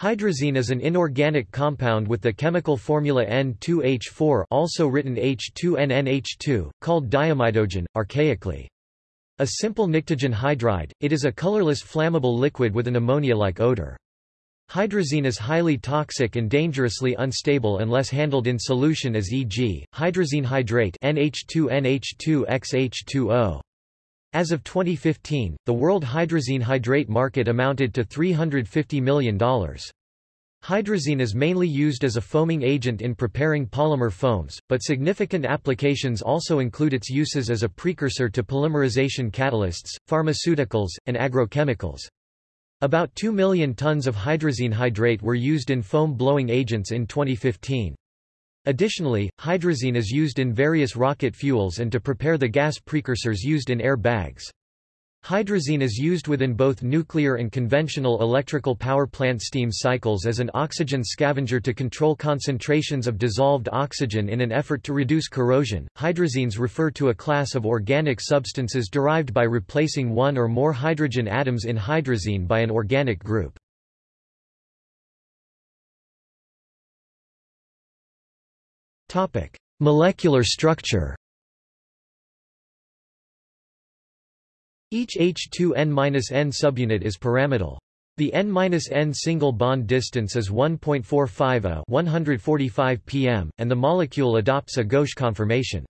Hydrazine is an inorganic compound with the chemical formula N2H4 also written H2NNH2, called diamidogen, archaically. A simple pnictogen hydride, it is a colorless flammable liquid with an ammonia-like odor. Hydrazine is highly toxic and dangerously unstable unless handled in solution as e.g., hydrazine hydrate NH2NH2XH2O. As of 2015, the world hydrazine hydrate market amounted to $350 million. Hydrazine is mainly used as a foaming agent in preparing polymer foams, but significant applications also include its uses as a precursor to polymerization catalysts, pharmaceuticals, and agrochemicals. About 2 million tons of hydrazine hydrate were used in foam blowing agents in 2015. Additionally, hydrazine is used in various rocket fuels and to prepare the gas precursors used in air bags. Hydrazine is used within both nuclear and conventional electrical power plant steam cycles as an oxygen scavenger to control concentrations of dissolved oxygen in an effort to reduce corrosion. Hydrazines refer to a class of organic substances derived by replacing one or more hydrogen atoms in hydrazine by an organic group. Topic: Molecular structure. Each H2N-N subunit is pyramidal. The N-N single bond distance is 1.45 a 145 pm, and the molecule adopts a gauche conformation.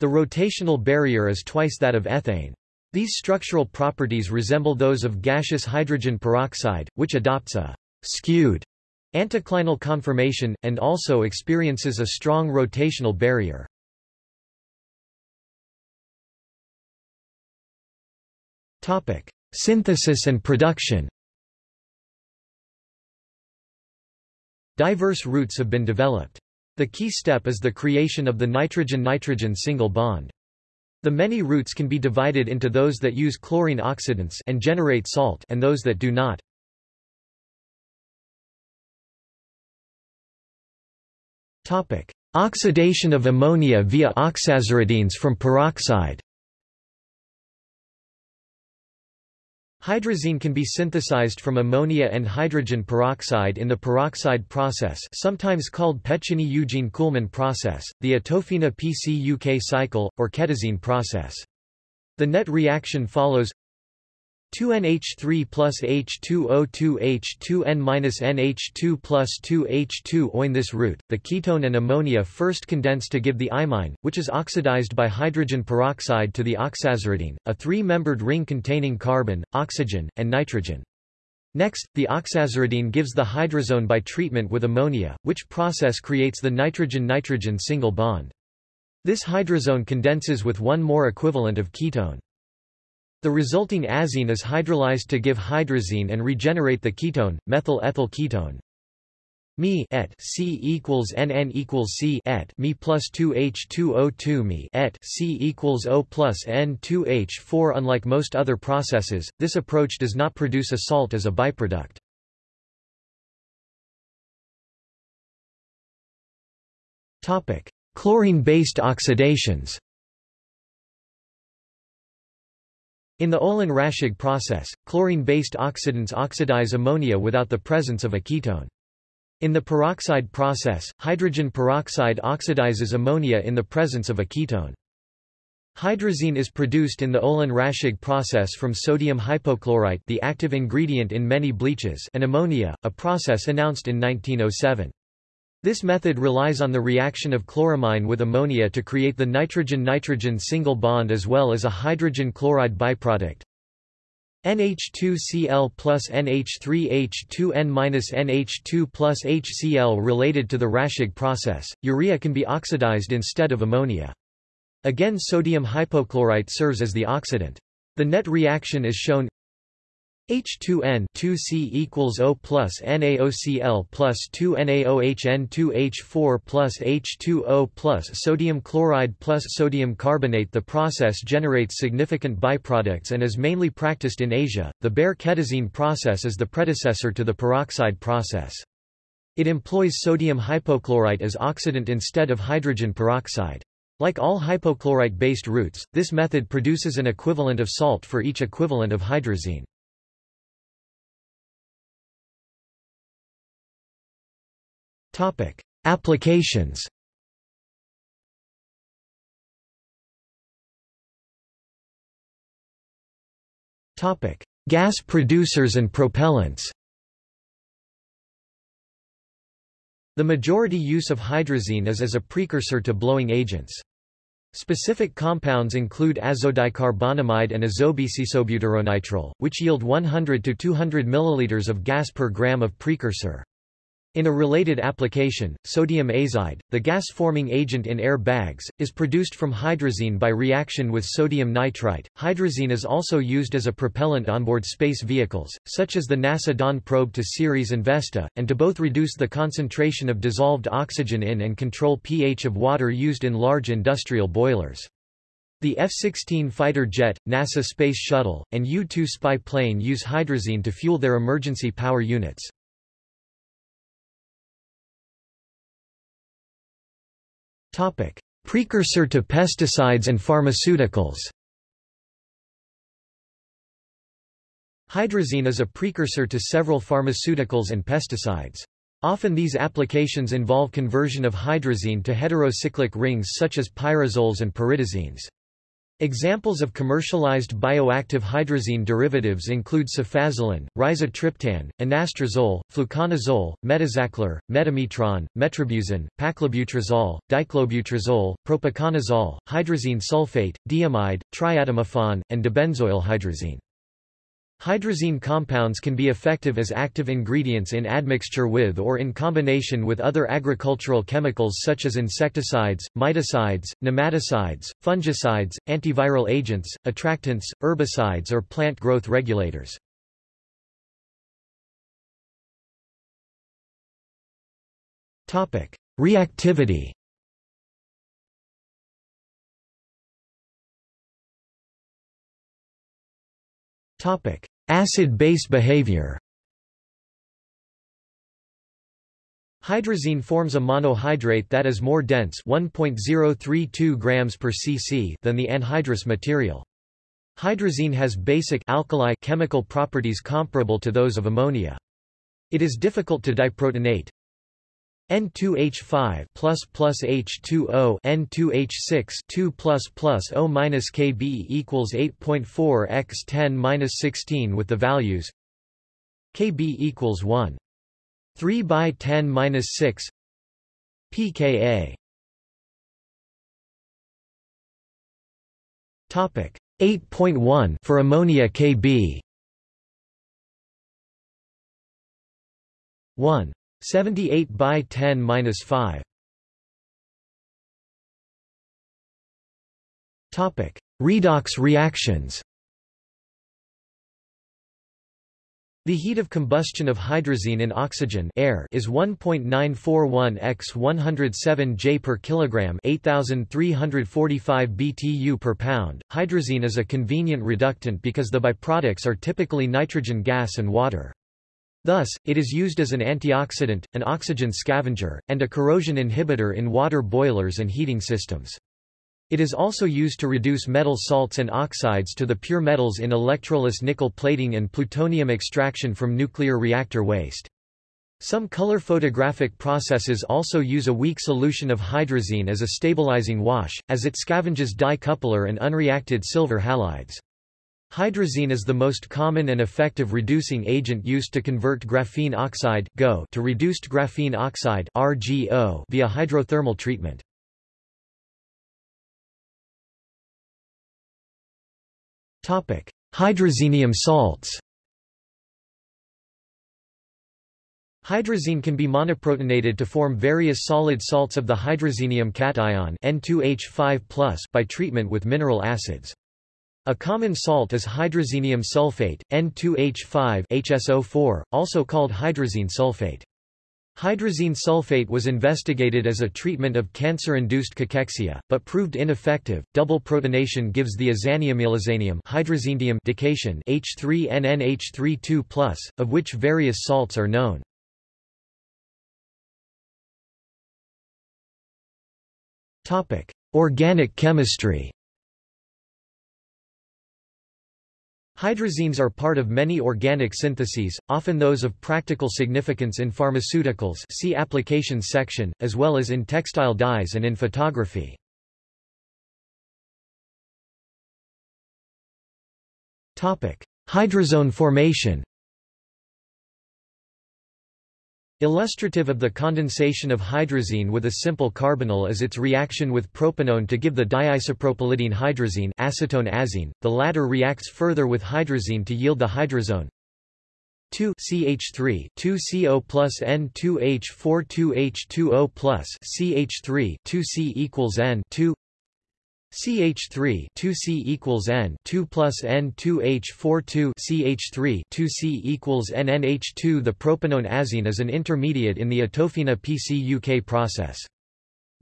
The rotational barrier is twice that of ethane. These structural properties resemble those of gaseous hydrogen peroxide, which adopts a skewed Anticlinal conformation, and also experiences a strong rotational barrier. Topic: Synthesis and production Diverse routes have been developed. The key step is the creation of the nitrogen-nitrogen single bond. The many routes can be divided into those that use chlorine oxidants and generate salt and those that do not. Topic: Oxidation of ammonia via oxaziridines from peroxide. Hydrazine can be synthesized from ammonia and hydrogen peroxide in the peroxide process sometimes called Pechiney-Ugine-Kuhlmann process, the Atofina PCUK cycle, or ketazine process. The net reaction follows 2NH3 plus H2O2H2N minus NH2 plus 2H2O. In this route, the ketone and ammonia first condense to give the imine, which is oxidized by hydrogen peroxide to the oxaziridine, a three-membered ring containing carbon, oxygen, and nitrogen. Next, the oxaziridine gives the hydrazone by treatment with ammonia, which process creates the nitrogen-nitrogen single bond. This hydrazone condenses with one more equivalent of ketone. The resulting azine is hydrolyzed to give hydrazine and regenerate the ketone, methyl ethyl ketone. Me et C equals NN equals C et Me plus 2H2O2 Me et C equals O plus N2H4 Unlike most other processes, this approach does not produce a salt as a byproduct. Chlorine-based oxidations In the Olin-Raschig process, chlorine-based oxidants oxidize ammonia without the presence of a ketone. In the peroxide process, hydrogen peroxide oxidizes ammonia in the presence of a ketone. Hydrazine is produced in the Olin-Raschig process from sodium hypochlorite the active ingredient in many bleaches and ammonia, a process announced in 1907. This method relies on the reaction of chloramine with ammonia to create the nitrogen-nitrogen single bond as well as a hydrogen chloride byproduct. NH2Cl plus NH3H2N minus NH2 plus HCl related to the Raschig process, urea can be oxidized instead of ammonia. Again sodium hypochlorite serves as the oxidant. The net reaction is shown H2N 2C equals O plus NaOCl plus 2 NaOHN2H4 plus H2O plus sodium chloride plus sodium carbonate The process generates significant byproducts and is mainly practiced in Asia. The Bayer ketazine process is the predecessor to the peroxide process. It employs sodium hypochlorite as oxidant instead of hydrogen peroxide. Like all hypochlorite-based routes, this method produces an equivalent of salt for each equivalent of hydrazine. Topic: Applications. Topic: Gas producers and propellants. The majority use of hydrazine is as a precursor to blowing agents. Specific compounds include azodicarbonamide and azobisisobutyronitrile, which yield 100 to 200 ml of gas per gram of precursor. In a related application, sodium azide, the gas-forming agent in air bags, is produced from hydrazine by reaction with sodium nitrite. Hydrazine is also used as a propellant onboard space vehicles, such as the NASA Dawn probe to Ceres and Vesta, and to both reduce the concentration of dissolved oxygen in and control pH of water used in large industrial boilers. The F-16 fighter jet, NASA Space Shuttle, and U-2 spy plane use hydrazine to fuel their emergency power units. Topic: Precursor to pesticides and pharmaceuticals. Hydrazine is a precursor to several pharmaceuticals and pesticides. Often these applications involve conversion of hydrazine to heterocyclic rings such as pyrazoles and pyridazines. Examples of commercialized bioactive hydrazine derivatives include cefazolin, rizatriptan, anastrozole, fluconazole, metazachlor, metamitron, metribuzin, paclobutrazol, diclobutrazole, propiconazole, hydrazine sulfate, diamide, triadimefon, and dibenzoyl hydrazine. Compounds can be effective as active ingredients in admixture with or in combination with other agricultural chemicals such as insecticides, miticides, nematicides, fungicides, antiviral agents, attractants, herbicides or plant growth regulators. Reactivity Acid-base behavior Hydrazine forms a monohydrate that is more dense 1.032 grams per cc than the anhydrous material. Hydrazine has basic alkali chemical properties comparable to those of ammonia. It is difficult to diprotonate, N2H5 plus plus H2O N2H6 2 plus plus O minus Kb equals 8.4 x 10 minus 16 with the values Kb equals 1. 3 by 10 minus 6 pKa Topic 8.1 for ammonia Kb 1 78 by 10 minus 5. Topic: Redox reactions. The heat of combustion of hydrazine in oxygen air is 1.941 x 107 J per kilogram, 8345 BTU per pound. Hydrazine is a convenient reductant because the byproducts are typically nitrogen gas and water. Thus, it is used as an antioxidant, an oxygen scavenger, and a corrosion inhibitor in water boilers and heating systems. It is also used to reduce metal salts and oxides to the pure metals in electroless nickel plating and plutonium extraction from nuclear reactor waste. Some color photographic processes also use a weak solution of hydrazine as a stabilizing wash, as it scavenges dye coupler and unreacted silver halides. Hydrazine is the most common and effective reducing agent used to convert graphene oxide to reduced graphene oxide via hydrothermal treatment. Hydrazinium salts Hydrazine can be monoprotonated to form various solid salts of the hydrazinium cation N2H5+ by treatment with mineral acids. A common salt is hydrazinium sulfate, N2H5 HSO4, also called hydrazine sulfate. Hydrazine sulfate was investigated as a treatment of cancer-induced cachexia, but proved ineffective. Double protonation gives the azanium hydrazinium dication H3NNH32+, of which various salts are known. Topic: Organic chemistry. Hydrazines are part of many organic syntheses, often those of practical significance in pharmaceuticals see applications section, as well as in textile dyes and in photography. Hydrazone formation Illustrative of the condensation of hydrazine with a simple carbonyl is its reaction with propanone to give the diisopropylidene hydrazine acetone azine. The latter reacts further with hydrazine to yield the hydrazone 2 CH3 2 CO plus N2H4 2H2O plus CH3 2C equals N 2 CH3 2C equals N 2 plus N2H4 2 CH3 2C equals NNH2 The propanone azine is an intermediate in the Atofina PCUK process.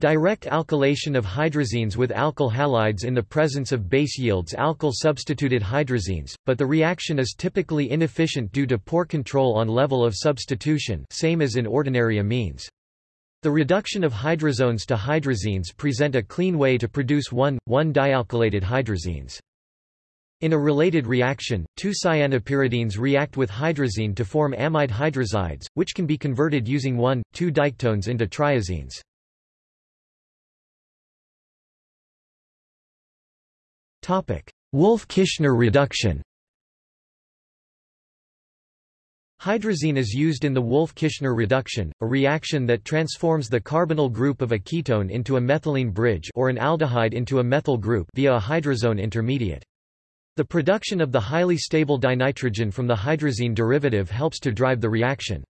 Direct alkylation of hydrazines with alkyl halides in the presence of base yields alkyl substituted hydrazines, but the reaction is typically inefficient due to poor control on level of substitution same as in ordinary amines. The reduction of hydrazones to hydrazines present a clean way to produce 1,1-dialkylated hydrazines. In a related reaction, two cyanopyridines react with hydrazine to form amide hydrazides, which can be converted using 1,2-diketones into triazines. Wolff-Kishner reduction Hydrazine is used in the Wolff-Kishner reduction, a reaction that transforms the carbonyl group of a ketone into a methylene bridge or an aldehyde into a methyl group via a hydrazone intermediate. The production of the highly stable dinitrogen from the hydrazine derivative helps to drive the reaction.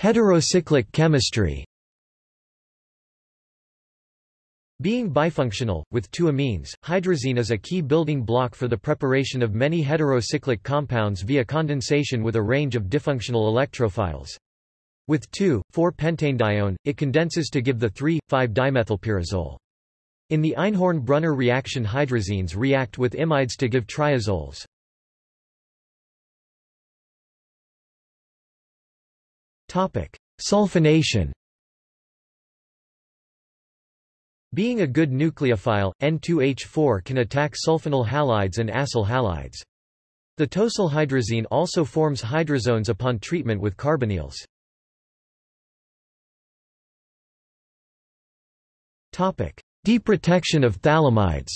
Heterocyclic chemistry being bifunctional, with two amines, hydrazine is a key building block for the preparation of many heterocyclic compounds via condensation with a range of difunctional electrophiles. With 2,4-pentanedione, it condenses to give the 3,5-dimethylpyrazole. In the Einhorn-Brunner reaction hydrazines react with imides to give triazoles. Sulfonation Being a good nucleophile, N2H4 can attack sulfonyl halides and acyl halides. The tosylhydrazine also forms hydrazones upon treatment with carbonyls. Deprotection of phthalimides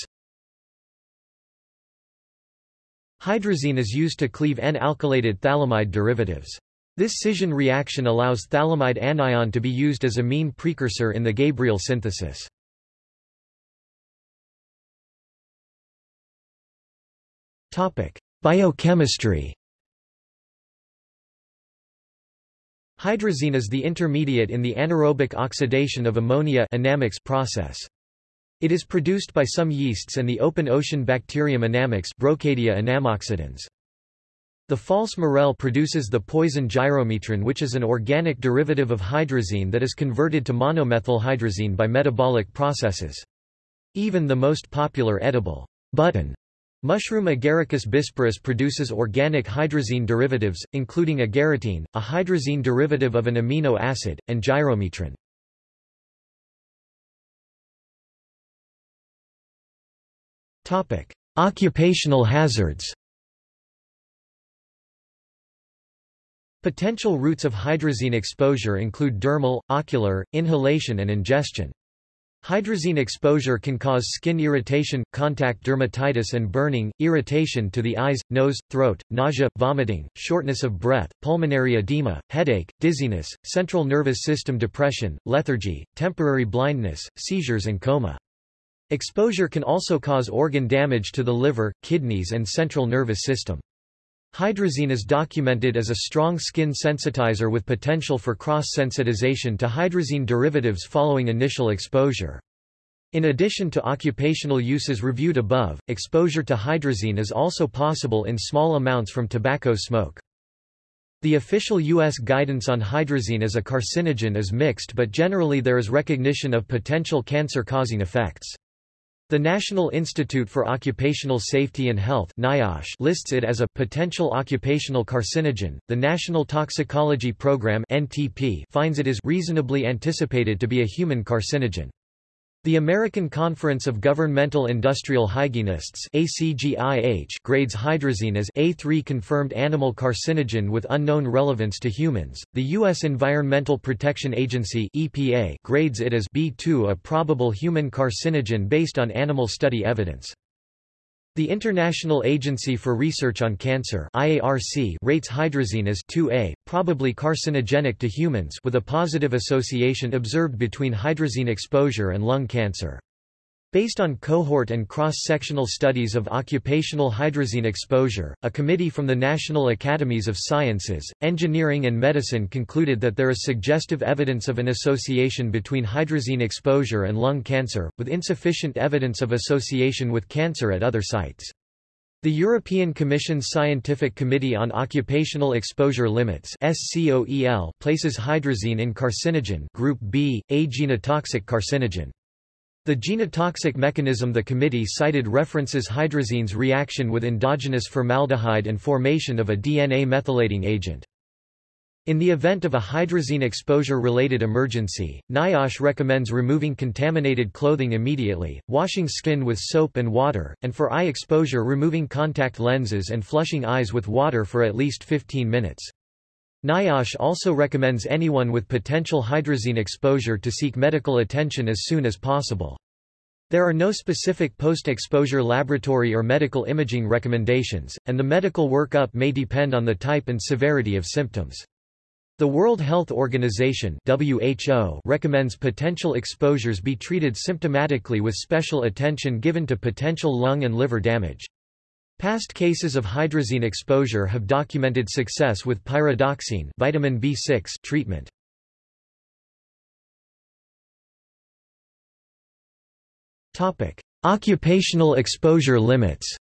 Hydrazine is used to cleave N-alkylated phthalimide derivatives. This scission reaction allows phthalimide anion to be used as a amine precursor in the Gabriel synthesis. Topic: Biochemistry. Hydrazine is the intermediate in the anaerobic oxidation of ammonia process. It is produced by some yeasts and the open ocean bacterium Anammox Brocadia anammoxidans. The false morel produces the poison gyromitrin which is an organic derivative of hydrazine that is converted to monomethylhydrazine by metabolic processes. Even the most popular edible button Mushroom Agaricus bisporus produces organic hydrazine derivatives, including agaritine, a hydrazine derivative of an amino acid, and gyromitrin. Occupational hazards Potential routes of hydrazine exposure include dermal, ocular, inhalation and ingestion. Hydrazine exposure can cause skin irritation, contact dermatitis and burning, irritation to the eyes, nose, throat, nausea, vomiting, shortness of breath, pulmonary edema, headache, dizziness, central nervous system depression, lethargy, temporary blindness, seizures and coma. Exposure can also cause organ damage to the liver, kidneys and central nervous system. Hydrazine is documented as a strong skin sensitizer with potential for cross-sensitization to hydrazine derivatives following initial exposure. In addition to occupational uses reviewed above, exposure to hydrazine is also possible in small amounts from tobacco smoke. The official U.S. guidance on hydrazine as a carcinogen is mixed but generally there is recognition of potential cancer-causing effects. The National Institute for Occupational Safety and Health NIOSH lists it as a potential occupational carcinogen. The National Toxicology Program (NTP) finds it is reasonably anticipated to be a human carcinogen. The American Conference of Governmental Industrial Hygienists ACGIH grades hydrazine as A3 confirmed animal carcinogen with unknown relevance to humans. The U.S. Environmental Protection Agency EPA grades it as B2 a probable human carcinogen based on animal study evidence. The International Agency for Research on Cancer IARC rates hydrazine as 2A, probably carcinogenic to humans with a positive association observed between hydrazine exposure and lung cancer. Based on cohort and cross-sectional studies of occupational hydrazine exposure, a committee from the National Academies of Sciences, Engineering and Medicine concluded that there is suggestive evidence of an association between hydrazine exposure and lung cancer, with insufficient evidence of association with cancer at other sites. The European Commission's Scientific Committee on Occupational Exposure Limits places hydrazine in carcinogen group B, a genotoxic carcinogen. The genotoxic mechanism The committee cited references hydrazine's reaction with endogenous formaldehyde and formation of a DNA methylating agent. In the event of a hydrazine exposure-related emergency, NIOSH recommends removing contaminated clothing immediately, washing skin with soap and water, and for eye exposure removing contact lenses and flushing eyes with water for at least 15 minutes. NIOSH also recommends anyone with potential hydrazine exposure to seek medical attention as soon as possible. There are no specific post-exposure laboratory or medical imaging recommendations, and the medical workup may depend on the type and severity of symptoms. The World Health Organization WHO recommends potential exposures be treated symptomatically with special attention given to potential lung and liver damage. Past cases of hydrazine exposure have documented success with pyridoxine vitamin B6 treatment. Occupational exposure limits.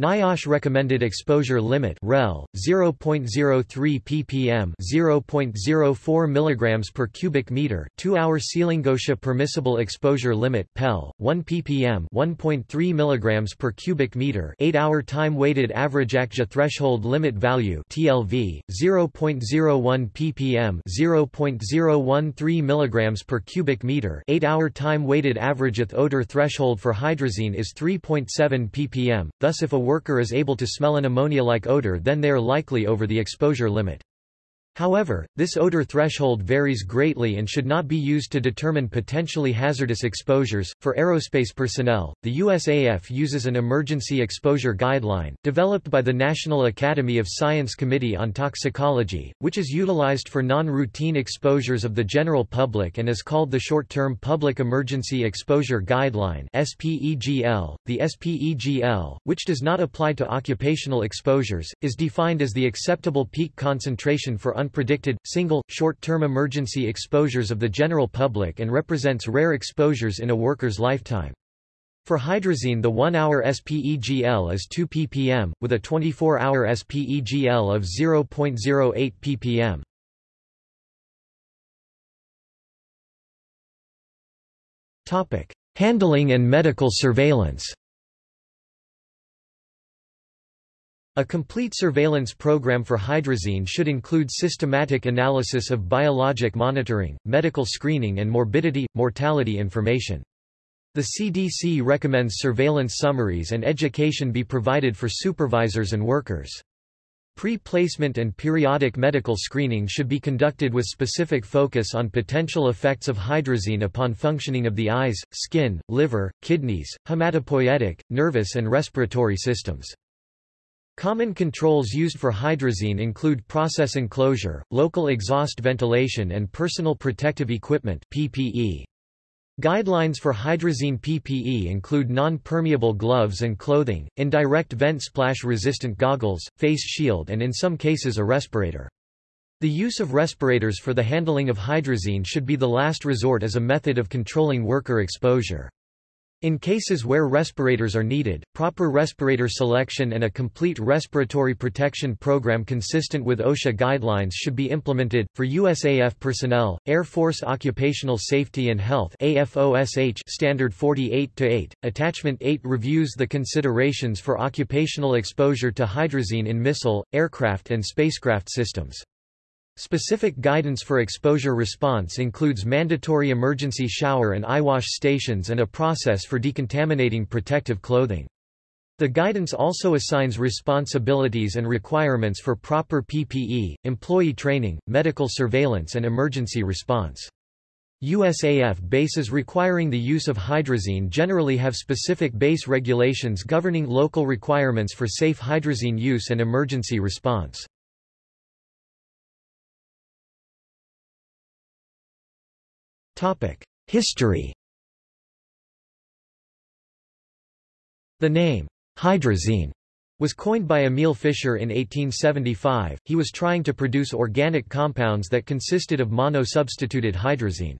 NIOSH recommended exposure limit REL 0.03 ppm 0.04 milligrams per cubic meter 2-hour Ceiling-OSHA permissible exposure limit PEL 1 ppm 1.3 milligrams per cubic meter 8-hour time weighted average ACJA threshold limit value TLV 0.01 ppm 0.013 milligrams per cubic meter 8-hour time weighted average ATH odor threshold for hydrazine is 3.7 ppm thus if a worker is able to smell an ammonia-like odor then they are likely over the exposure limit. However, this odor threshold varies greatly and should not be used to determine potentially hazardous exposures. For aerospace personnel, the USAF uses an emergency exposure guideline, developed by the National Academy of Science Committee on Toxicology, which is utilized for non-routine exposures of the general public and is called the Short-Term Public Emergency Exposure Guideline SPEGL. The SPEGL, which does not apply to occupational exposures, is defined as the acceptable peak concentration for unpredicted, single, short-term emergency exposures of the general public and represents rare exposures in a worker's lifetime. For hydrazine the 1-hour SPEGL is 2 ppm, with a 24-hour SPEGL of 0.08 ppm. Handling and medical surveillance A complete surveillance program for hydrazine should include systematic analysis of biologic monitoring, medical screening and morbidity, mortality information. The CDC recommends surveillance summaries and education be provided for supervisors and workers. Pre-placement and periodic medical screening should be conducted with specific focus on potential effects of hydrazine upon functioning of the eyes, skin, liver, kidneys, hematopoietic, nervous and respiratory systems. Common controls used for hydrazine include process enclosure, local exhaust ventilation and personal protective equipment PPE. Guidelines for hydrazine PPE include non-permeable gloves and clothing, indirect vent splash-resistant goggles, face shield and in some cases a respirator. The use of respirators for the handling of hydrazine should be the last resort as a method of controlling worker exposure. In cases where respirators are needed, proper respirator selection and a complete respiratory protection program consistent with OSHA guidelines should be implemented. For USAF personnel, Air Force Occupational Safety and Health AFOSH Standard 48-8, Attachment 8 reviews the considerations for occupational exposure to hydrazine in missile, aircraft and spacecraft systems. Specific guidance for exposure response includes mandatory emergency shower and eyewash stations and a process for decontaminating protective clothing. The guidance also assigns responsibilities and requirements for proper PPE, employee training, medical surveillance and emergency response. USAF bases requiring the use of hydrazine generally have specific base regulations governing local requirements for safe hydrazine use and emergency response. History The name, hydrazine, was coined by Emil Fischer in 1875. He was trying to produce organic compounds that consisted of mono-substituted hydrazine.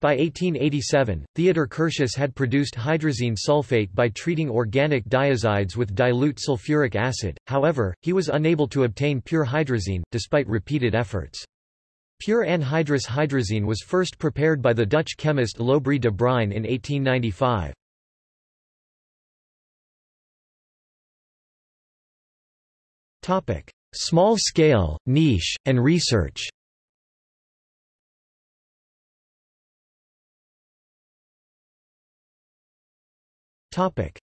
By 1887, Theodor Curtius had produced hydrazine sulfate by treating organic diazides with dilute sulfuric acid, however, he was unable to obtain pure hydrazine, despite repeated efforts. Pure anhydrous hydrazine was first prepared by the Dutch chemist Lobry de Bruijn in 1895. Small scale, niche, and research.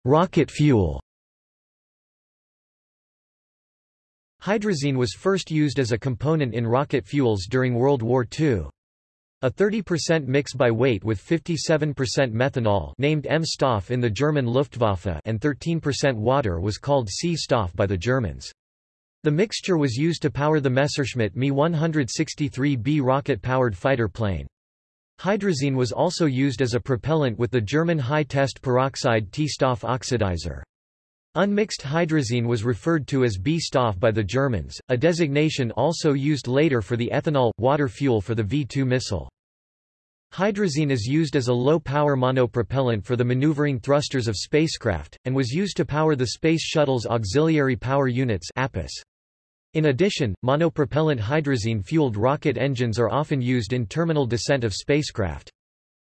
Rocket fuel Hydrazine was first used as a component in rocket fuels during World War II. A 30% mix by weight with 57% methanol named M-Stoff in the German Luftwaffe and 13% water was called C-Stoff by the Germans. The mixture was used to power the Messerschmitt Me 163B rocket-powered fighter plane. Hydrazine was also used as a propellant with the German high-test peroxide T-Stoff oxidizer. Unmixed hydrazine was referred to as B-Stoff by the Germans, a designation also used later for the ethanol, water fuel for the V-2 missile. Hydrazine is used as a low-power monopropellant for the maneuvering thrusters of spacecraft, and was used to power the Space Shuttle's Auxiliary Power Units. In addition, monopropellant hydrazine-fueled rocket engines are often used in terminal descent of spacecraft.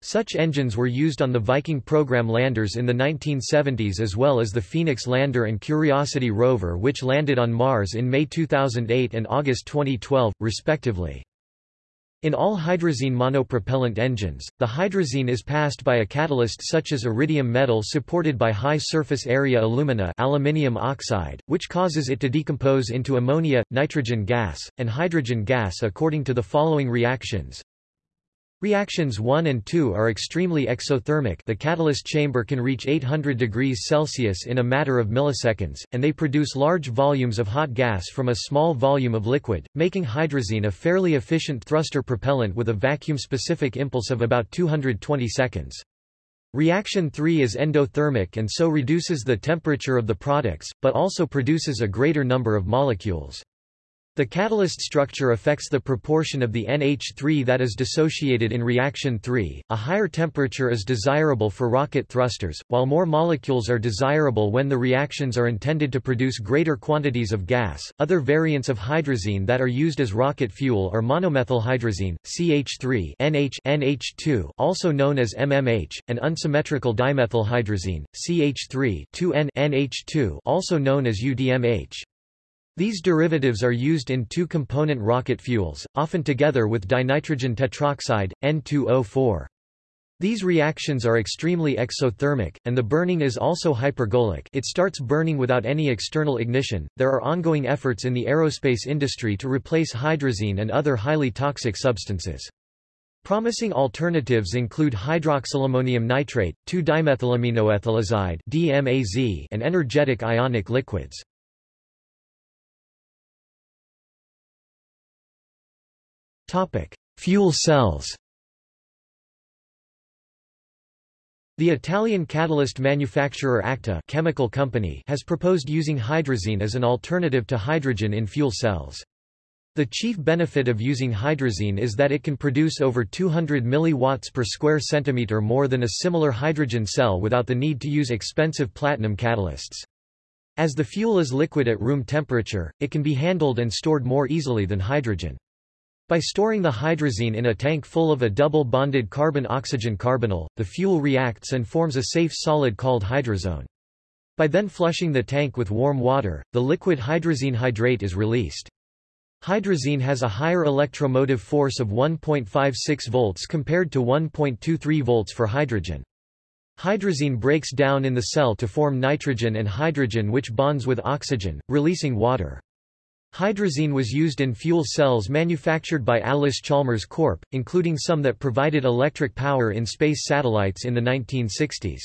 Such engines were used on the Viking program landers in the 1970s as well as the Phoenix lander and Curiosity rover which landed on Mars in May 2008 and August 2012, respectively. In all hydrazine monopropellant engines, the hydrazine is passed by a catalyst such as iridium metal supported by high surface area alumina aluminium oxide, which causes it to decompose into ammonia, nitrogen gas, and hydrogen gas according to the following reactions. Reactions 1 and 2 are extremely exothermic the catalyst chamber can reach 800 degrees Celsius in a matter of milliseconds, and they produce large volumes of hot gas from a small volume of liquid, making hydrazine a fairly efficient thruster propellant with a vacuum-specific impulse of about 220 seconds. Reaction 3 is endothermic and so reduces the temperature of the products, but also produces a greater number of molecules. The catalyst structure affects the proportion of the NH3 that is dissociated in reaction 3. A higher temperature is desirable for rocket thrusters, while more molecules are desirable when the reactions are intended to produce greater quantities of gas. Other variants of hydrazine that are used as rocket fuel are monomethylhydrazine, CH3, NH, NH2, also known as MMH, and unsymmetrical dimethylhydrazine, CH3, 2N, NH2, also known as UDMH. These derivatives are used in two-component rocket fuels, often together with dinitrogen tetroxide, N2O4. These reactions are extremely exothermic, and the burning is also hypergolic it starts burning without any external ignition. There are ongoing efforts in the aerospace industry to replace hydrazine and other highly toxic substances. Promising alternatives include hydroxylammonium nitrate, 2-dimethylaminoethylazide DMAZ, and energetic ionic liquids. Topic: Fuel cells. The Italian catalyst manufacturer Acta chemical company has proposed using hydrazine as an alternative to hydrogen in fuel cells. The chief benefit of using hydrazine is that it can produce over 200 mW per square centimeter more than a similar hydrogen cell without the need to use expensive platinum catalysts. As the fuel is liquid at room temperature, it can be handled and stored more easily than hydrogen. By storing the hydrazine in a tank full of a double-bonded carbon-oxygen carbonyl, the fuel reacts and forms a safe solid called hydrazone. By then flushing the tank with warm water, the liquid hydrazine hydrate is released. Hydrazine has a higher electromotive force of 1.56 volts compared to 1.23 volts for hydrogen. Hydrazine breaks down in the cell to form nitrogen and hydrogen which bonds with oxygen, releasing water. Hydrazine was used in fuel cells manufactured by Allis-Chalmers Corp., including some that provided electric power in space satellites in the 1960s.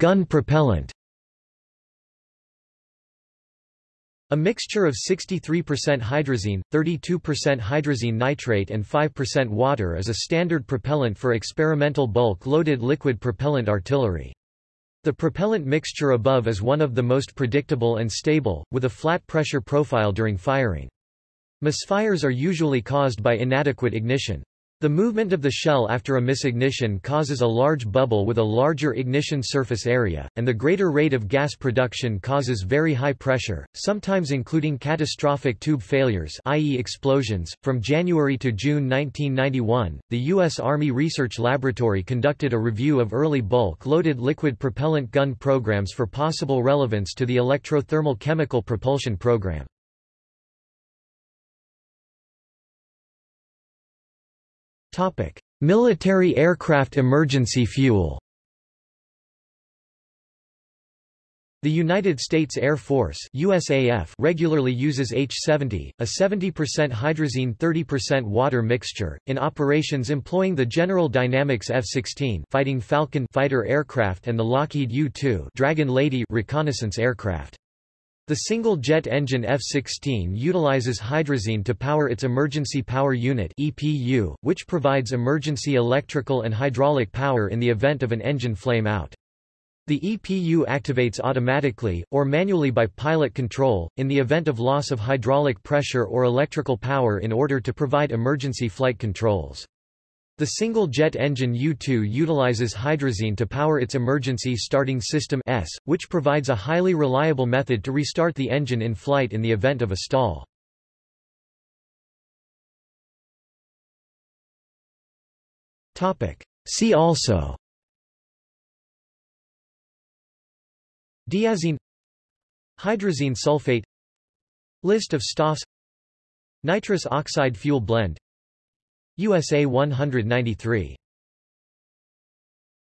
Gun propellant A mixture of 63% hydrazine, 32% hydrazine nitrate and 5% water is a standard propellant for experimental bulk-loaded liquid propellant artillery. The propellant mixture above is one of the most predictable and stable, with a flat pressure profile during firing. Misfires are usually caused by inadequate ignition. The movement of the shell after a misignition causes a large bubble with a larger ignition surface area, and the greater rate of gas production causes very high pressure, sometimes including catastrophic tube failures i.e. explosions. From January to June 1991, the U.S. Army Research Laboratory conducted a review of early bulk-loaded liquid propellant gun programs for possible relevance to the electrothermal chemical propulsion program. Topic: Military aircraft emergency fuel. The United States Air Force USAF regularly uses H-70, a 70% hydrazine 30% water mixture, in operations employing the General Dynamics F-16 Fighting Falcon fighter aircraft and the Lockheed U-2 Dragon Lady reconnaissance aircraft. The single-jet engine F-16 utilizes hydrazine to power its Emergency Power Unit EPU, which provides emergency electrical and hydraulic power in the event of an engine flame out. The EPU activates automatically, or manually by pilot control, in the event of loss of hydraulic pressure or electrical power in order to provide emergency flight controls. The single-jet engine U-2 utilizes hydrazine to power its emergency starting system S, which provides a highly reliable method to restart the engine in flight in the event of a stall. See also Diazine Hydrazine sulfate List of STOFs Nitrous oxide fuel blend USA 193